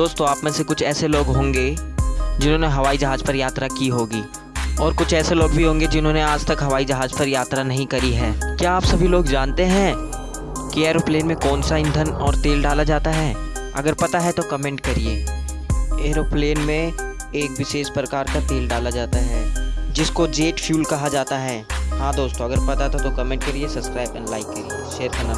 दोस्तों, आप में से कुछ ऐसे लोग होंगे जिन्होंने हवाई जहाज़ पर यात्रा की होगी। और कुछ ऐसे लोग भी होंगे जिन्होंने आज तक हवाई जहाज़ पर यात्रा नहीं करी है। क्या आप सभी लोग जानते हैं कि एरोप्लेन में कौन सा ईंधन और तेल डाला जाता है? अगर पता है तो कमेंट करिए। एरोप्लेन में एक विशेष प्रकार का तेल डाला जाता है, जिसको जेट फ्यूल कहा जाता है। हाँ दोस्तों, अगर पता था तो कमेंट करिए, सब्सक्राइब एंड लाइक करिए। शेयर करना